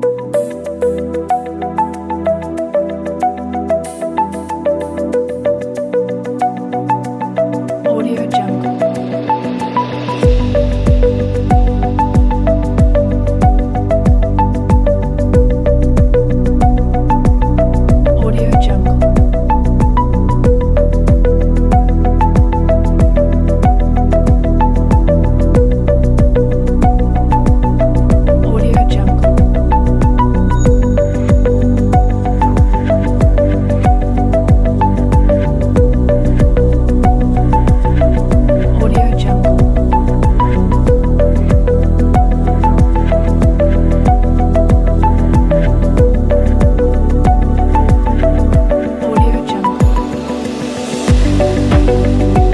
you. Bye.